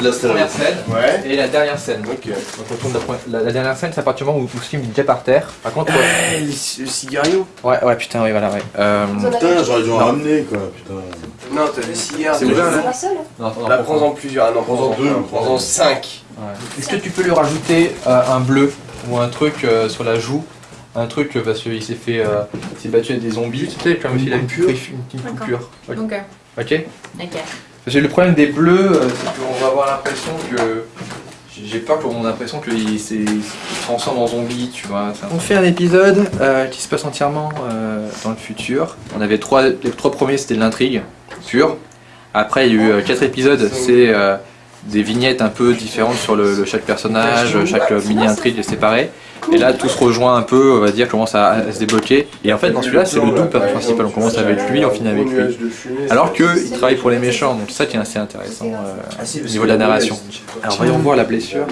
de la la première scène Ouais. et la dernière scène. Donc on tourne la, première- la- la dernière scène, c'est à partir du moment où où Sim est déjà par terre. Par contre, ouais, Eh, le cigario ouais, ouais, putain, oui, voilà, ouais. Euh, Putain, j'aurais dû en ramener quoi, putain. Non, t'as des cigares. C'est ouvert, là. non, attends, Là, non, prends-en plusieurs. Ah non, Prends-en deux. Prends-en cinq. Ouais. Est-ce que tu peux lui rajouter euh, un bleu ou un truc euh, sur la joue? Un truc parce qu'il s'est fait, euh, il s'est battu avec des zombies. Tu sais, comme s'il a une. Une petite D'accord. coupure. Ok ok. Parce que le problème des bleus, euh, c'est qu'on va avoir l'impression que. j'ai- J'ai peur qu'on ait l'impression qu'il se transforme en zombie, tu vois. On fait un épisode euh, qui se passe entièrement euh, dans le futur. On avait trois, les trois premiers c'était de l'intrigue pure. Après il y a eu euh, quatre épisodes, c'est euh, des vignettes un peu différentes sur le, le- chaque personnage, chaque euh, mini intrigue est séparée. Et là tout se rejoint un peu, on va dire, commence à, à se débloquer. Et en fait dans celui-là c'est le double principal, on commence avec lui, on finit avec lui. Alors qu'il travaille pour les méchants, donc c'est ça qui est assez intéressant euh, au niveau de la narration. Alors voyons voir la blessure.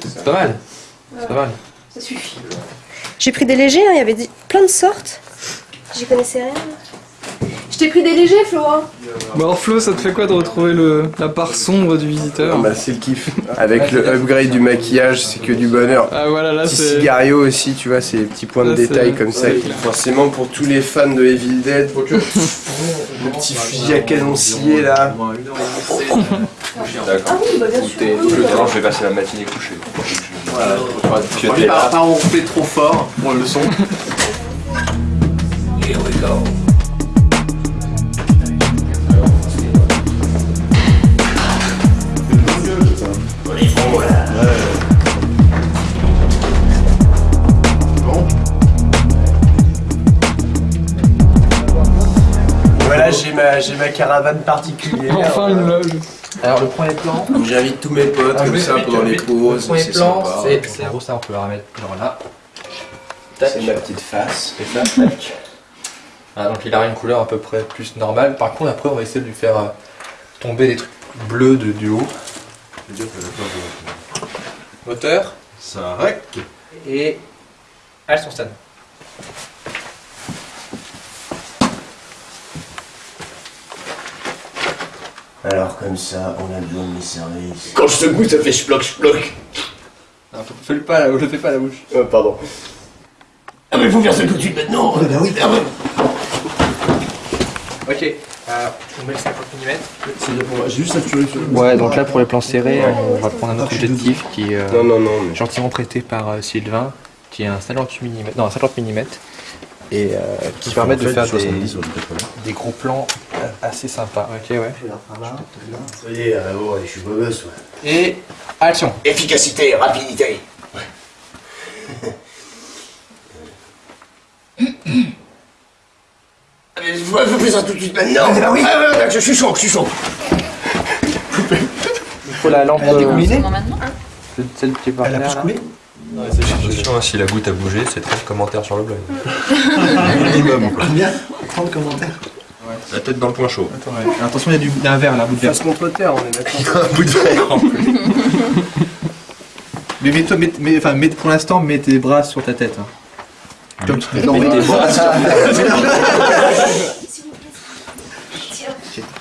C'est pas mal. C'est pas mal. Ça suffit. J'ai pris des légers, hein, il y avait plein de sortes. J'y connaissais rien. Je t'ai pris des légers, Flo. hein. Bon alors Flo, ça te fait quoi de retrouver le, la part sombre du visiteur Bah, c'est le kiff. Avec le upgrade du maquillage, c'est que du bonheur. Ah voilà, là Petit c'est... cigario aussi, tu vois, ces petits points de Là, c'est- détail comme ça. qui- Forcément, pour tous les fans de Evil Dead, le petit fusil à canon scié là. D'accord. Ah oui, bah bien sûr. Je vais passer la matinée couchée. Voilà. Par, par on fait trop fort pour le son. J'ai ma, j'ai ma caravane particulière. Enfin une loge. Alors le premier plan. J'invite tous mes potes Ah, comme ça pendant le- les pauses, Le premier plan, c'est c'est la grosse, on peut la remettre genre là. C'est ma petite face. Et ça, tac. Ah, donc il a une couleur à peu près plus normale. Par contre, après, on va essayer de lui faire euh, tomber des trucs bleus de, du haut. Moteur Ça rec. et elles sont Alors comme ça, on a besoin de mes services. Quand je secoue, ça fait schlock schlock. Fais-le pas là, je le fais pas à la bouche. Oh, pardon. Ah mais faut faire ça tout de suite maintenant Ah bah oui, ah bah. Ok, euh, on met le 50 mm. J'ai juste saturé sur Ouais, donc là pour les plans serrés, on va prendre un autre objectif qui est euh, Non, non, non. mais- gentiment prêté par euh, Sylvain, qui est un 50 mm, non, un 50 mm, et euh, qui permet de faire des, des gros plans euh, assez sympas. Ok, ouais. Ça y est, ah ouais, je suis beau gosse, ouais. Et action Efficacité, rapidité. Ah, mais faut, faut faire ça tout de suite maintenant Ah bah oui ah, ouais, ouais, je suis chaud, je suis chaud Il faut la lampe euh, Seulement maintenant de- celle qui est par terre, là. Attention, si la goutte a bougé, c'est 30 commentaires sur le blog. Combien? 30 commentaires La tête dans le point chaud. Attends, ouais. Attention, il y a du, y a un verre là, un bout de verre. Face contre terre, on est d'accord. Un bout de verre en plus. Mais mets-toi, mets, mets- enfin, mets, pour l'instant, mets tes bras sur ta tête. hein. Comme tu non, mets tes bras sur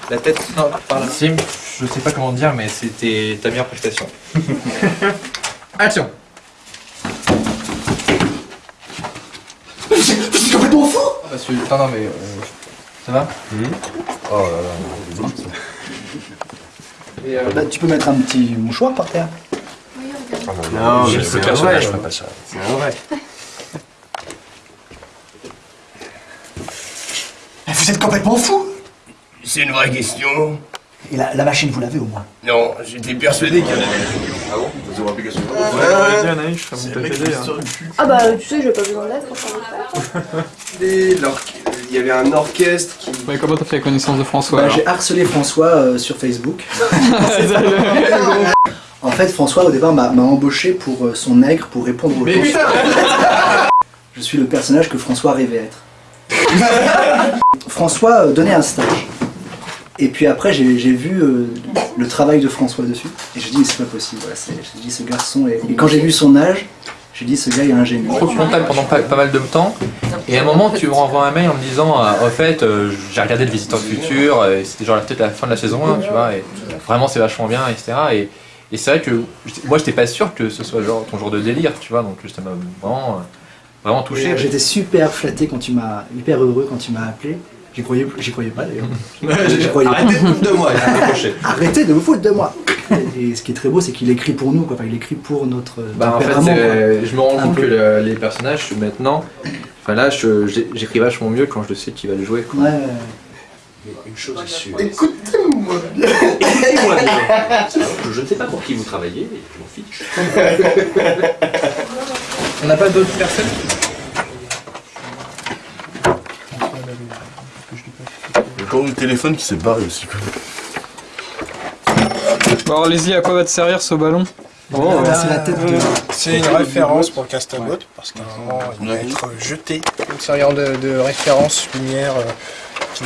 La tête, non, par là. Sim, je sais pas comment dire, mais c'était ta meilleure prestation. Action C'est complètement fou Parce que, non, non, mais. euh, ça va Oh là là. Et, euh, Bah, tu peux mettre un petit mouchoir par terre. Ah non, Non, le c'est vrai. je ferai pas ça. C'est vrai. Vous êtes complètement fou C'est une vraie question. Et la, la machine, vous l'avez au moins. Non, j'étais persuadé qu'il y en avait. Ah bon? Vous avez application Ah bah tu sais, j'ai pas besoin d'aide le. Et l'orch- Il y avait un orchestre qui. Ouais, comment t'as fait la connaissance de François Bah, J'ai harcelé François euh, sur Facebook. En fait, François, au départ, m'a embauché pour euh, son nègre pour répondre aux questions. Je suis le personnage que François rêvait être. François euh, donnait un stage. Et puis après, j'ai vu euh, le travail de François dessus. Et je dis, mais c'est pas possible. Voilà, je dis, ce garçon. est- Et quand j'ai vu son âge, J'ai dit, ce gars il est un génie. trop contact pendant pas, pas mal de temps. Et à un moment, tu me renvoies un mail en me disant euh, Au fait, euh, j'ai regardé le Visiteur du Futur, euh, et c'était genre peut-être la fin de la saison 1, tu vois, et vraiment c'est vachement bien, etc. Et, et c'est vrai que moi, j'étais pas sûr que ce soit genre ton jour de délire, tu vois, donc ça m'a vraiment, euh, vraiment touché. J'étais super flatté quand tu m'as, hyper heureux quand tu m'as appelé. J'y croyais, pas d'ailleurs. J'y croyais pas. Arrêtez de foutre de moi. Arrêtez de vous foutre de moi. Et ce qui est très beau, c'est qu'il écrit pour nous, quoi. Enfin, il écrit pour notre Bah, en fait, je me rends compte peu. que le- les personnages, maintenant, enfin là, j'écris vachement mieux quand je sais qui va le jouer. quoi. Ouais. Une chose est sûre. Écoutez-moi bien. Écoutez-moi bien. Je ne sais pas pour qui vous travaillez, mais je m'en fiche. On n'a pas d'autres personnes? Le corps du téléphone qui s'est barré aussi. quoi. Bon, alors, allez-y, à quoi va te servir ce ballon Oh, c'est la tête de. C'est une référence pour Castabot, parce qu'à un moment, il va être jeté. Une serviront de, de référence lumière. euh, qui-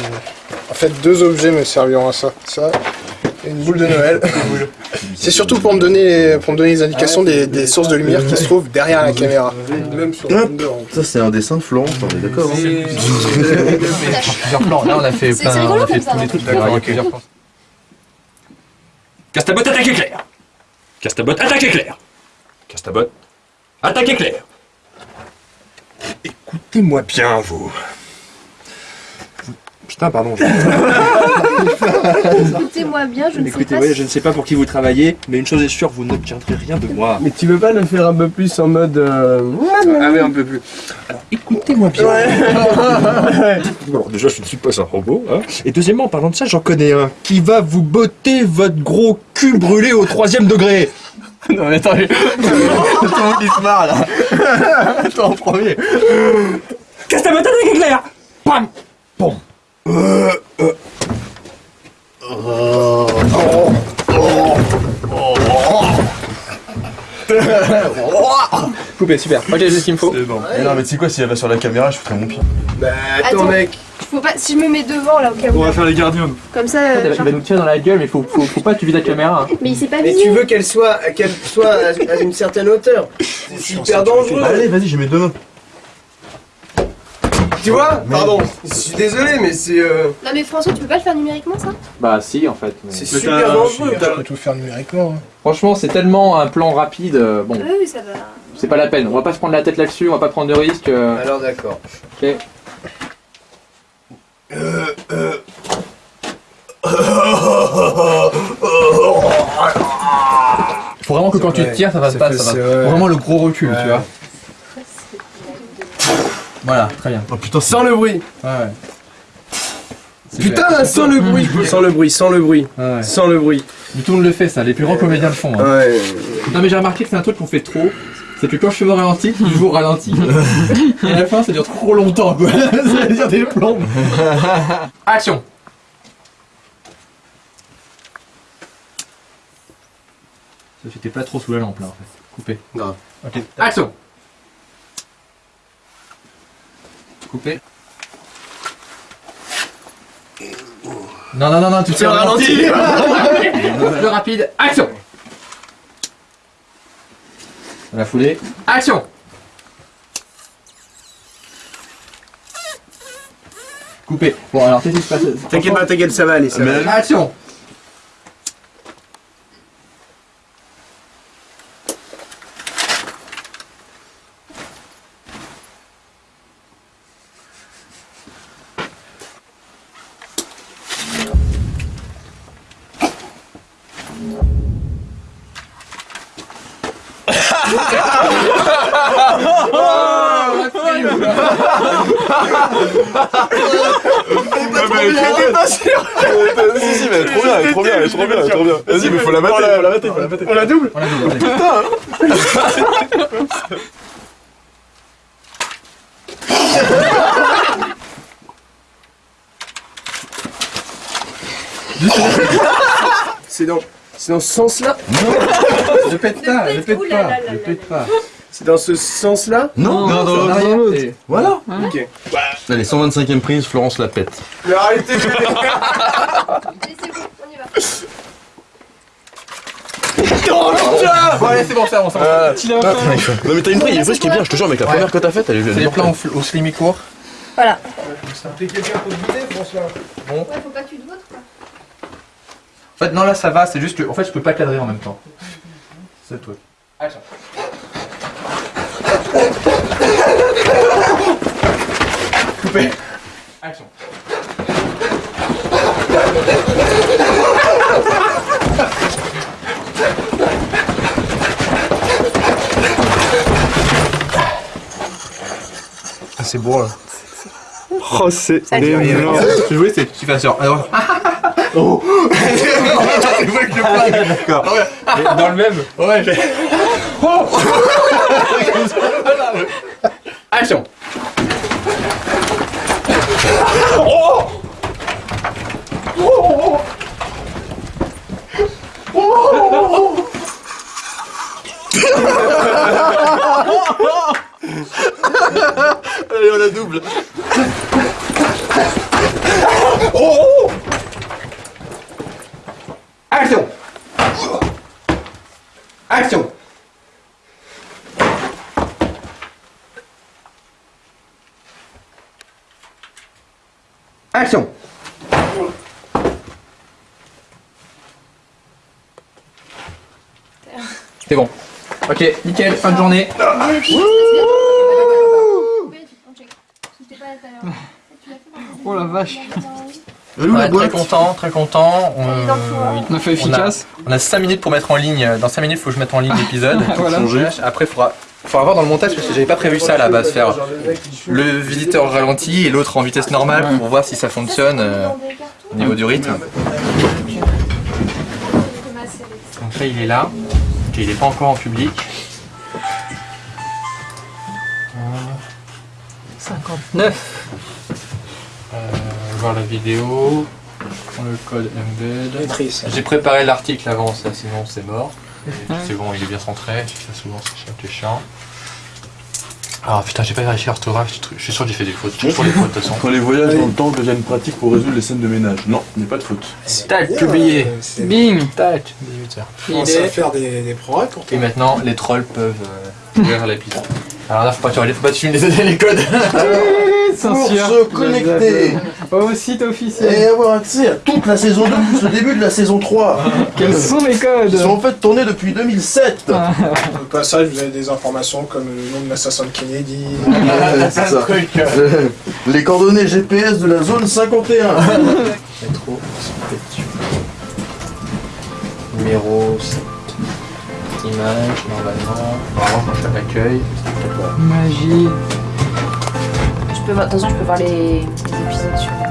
En fait, deux objets me serviront à ça. Ça et une boule de Noël. C'est surtout pour me donner, pour me donner les indications des, des sources de lumière qui se trouvent derrière la caméra. Même sur Wonder. Ça, c'est un dessin de Florence, on est d'accord. hein plusieurs plans. Là, on a fait plein, on a fait tous les trucs. D'accord, il y a plusieurs plans. Castabot, attaque éclair. Castabot, attaque éclair. Castabot, attaque éclair. Écoutez-moi bien, vous. Putain, pardon. Écoutez-moi bien, je ne sais Écoutez, pas ouais, si- je ne sais pas pour qui vous travaillez, mais une chose est sûre, vous n'obtiendrez rien de moi. Mais tu veux pas le faire un peu plus en mode. euh, Ah oui, un peu plus. Écoutez-moi bien. Alors déjà, je ne suis pas un robot. Hein. Et deuxièmement, en parlant de ça, j'en connais un qui va vous botter votre gros cul brûlé au troisième degré. Non, mais attends, tout le monde qui se marre là. Toi en premier. Castabot, attaque éclair Pam Coupé, super. Ok, j'ai ce qu'il me faut. C'est bon. Non, mais tu sais quoi, si elle va sur la caméra, je foutrais mon pied. Bah attends, Attends. mec. Faut pas... Si je me mets devant là au cas où. On va faire les gardiens. Comme ça. euh, Il genre- va nous tirer dans la gueule, mais faut, faut, faut pas que tu vides la caméra. hein. Mais il s'est pas Mais tu veux qu'elle soit, qu'elle soit à à une certaine hauteur. C'est hyper dangereux. Allez, vas-y, j'ai mes deux mains. Tu vois Pardon. Je suis désolé, mais c'est euh, Non mais François, tu peux pas le faire numériquement ça? Bah, si, en fait. mais- c'est super dangereux. Je peux tout faire numériquement. hein. Franchement, c'est tellement un plan rapide. euh, Bon, Oui, oui, ça va. c'est pas la peine. On va pas se prendre la tête là-dessus, on va pas prendre de risques. euh, Alors d'accord. Ok. Faut vraiment que quand tu te tires, ça va pas, ça c'est va. vrai. Faut Vraiment le gros recul, Ouais. tu vois. Voilà, très bien. Oh putain, Sans le bruit. Ouais. Putain, là, sans le bruit. Sans le bruit, sans le bruit, ouais. sans le bruit. Mais tout le monde le fait, ça. Les plus grands comédiens le font. hein. Ouais. Non, mais j'ai remarqué que c'est un truc qu'on fait trop. C'est que quand je fais au ralenti, je joue au ralenti. Et à la fin, ça dure trop longtemps, quoi. ça veut dire des plombes. Action Ça, J'étais pas trop sous la lampe là en fait. Coupé. Grave. Ok. Action Coupé. Non, non, non, non, tu au ralenti. Plus rapide, action Dans la foulée, action Coupé. Bon, alors qu'est-ce qui se passe T'inquiète pas, t'inquiète, ça va aller, ça va aller. Action Si, si, mais elle est trop bien, elle est trop bien, elle est trop bien, elle est trop bien. Vas-y, mais faut la mater, faut la mater, faut la mater. On la double On la double, allez. C'est dans, c'est dans ce sens-là Ne pète pas, ne pète pas, là pète pas. C'est dans ce sens-là Non, non, dans l'autre, dans l'autre. et- Voilà. Ok. Allez, 125ème prise, Florence la pète. Mais arrêtez Allez, c'est bon, on y va. Oh putain Bon allez, c'est bon, c'est bon, c'est bon. Fait. Non mais t'as une vraie, il y a une vraie qui est bien, je te jure, mec, la Ouais. première que t'as faite, elle est elle C'est est les plans au, fl- au slim et court. Voilà. T'es quelqu'un pour goûter, François Ouais, faut pas que tu te votes quoi. En fait, non, là ça va, c'est juste que. En fait, je peux pas cadrer en même temps. C'est le truc. Coupé. Action. Ah, c'est beau là. Oh, c'est tu énorme. Ce que je voulais, c'est que tu fasses genre. Alors. Oh C'est vrai que je blague D'accord. Dans le même Ouais, j'ai. Oh Action Allez, on la double. Action Action Action C'est bon. Ok, nickel, fin de journée. Oh la vache. Elle Ouais, très content, très content. On, On a fait efficace. on a 5 minutes pour mettre en ligne. Dans 5 minutes, il faut que je mette en ligne l'épisode. Voilà. Après, il faudra, faudra voir dans le montage parce que j'avais pas prévu ça à la base. Faire le visiteur ralenti et l'autre en vitesse normale pour voir si ça fonctionne euh, au niveau du rythme. Donc là, il est là. Il est pas encore en public. 59. Voir la vidéo. Prends le code embed. J'ai préparé l'article avant ça, sinon c'est mort. Et C'est bon, il est bien centré. Ça, souvent, c'est chiant. Ah putain, j'ai pas vérifié l'orthographe. je suis tr- Je suis sûr que j'ai fait des fautes. Toujours les fautes de toute façon. Quand les voyages dans le temps deviennent pratiques pour résoudre les scènes de ménage. Non, il n'y a pas de faute. Tac, publié. Euh, Bing. Tac, 18h. Commence à faire des, des progrès pour Et maintenant, les trolls peuvent euh, ouvrir l'épisode. Alors là, faut pas tu faut pas tuer les codes. Censure. se connecter Au site officiel. et avoir accès à toute la saison 2 plus le début de la saison 3. Quels sont les codes Ils sont en fait tournés depuis 2007. Au passage, vous avez des informations comme le nom de l'assassin de Kennedy. Ouais, c'est ça. Les coordonnées GPS de la zone 51. Métro, Numéro 7. Image, normalement. Normalement, quand je. Magie. De toute façon, je peux voir les, les épisodes sur.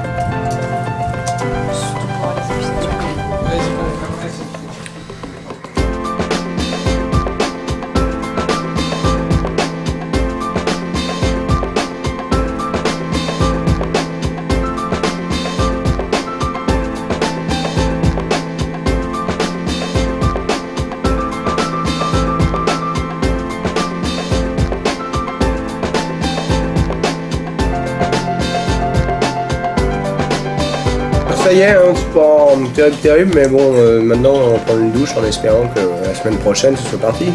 Ça y est, hein, c'est pas terrible, terrible, mais bon, euh, maintenant on va prendre une douche en espérant que la semaine prochaine ce soit parti.